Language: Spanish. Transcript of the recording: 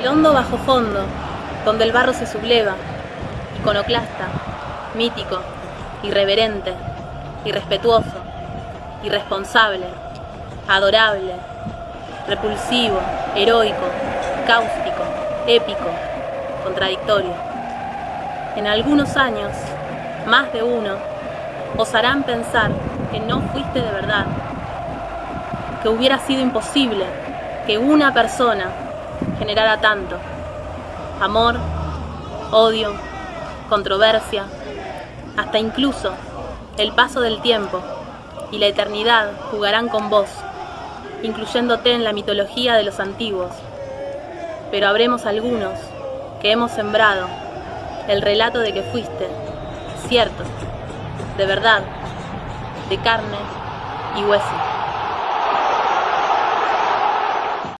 El hondo bajo fondo, donde el barro se subleva, iconoclasta, mítico, irreverente, irrespetuoso, irresponsable, adorable, repulsivo, heroico, cáustico, épico, contradictorio. En algunos años, más de uno, osarán pensar que no fuiste de verdad, que hubiera sido imposible que una persona generara tanto. Amor, odio, controversia, hasta incluso el paso del tiempo y la eternidad jugarán con vos, incluyéndote en la mitología de los antiguos. Pero habremos algunos que hemos sembrado el relato de que fuiste cierto, de verdad, de carne y hueso.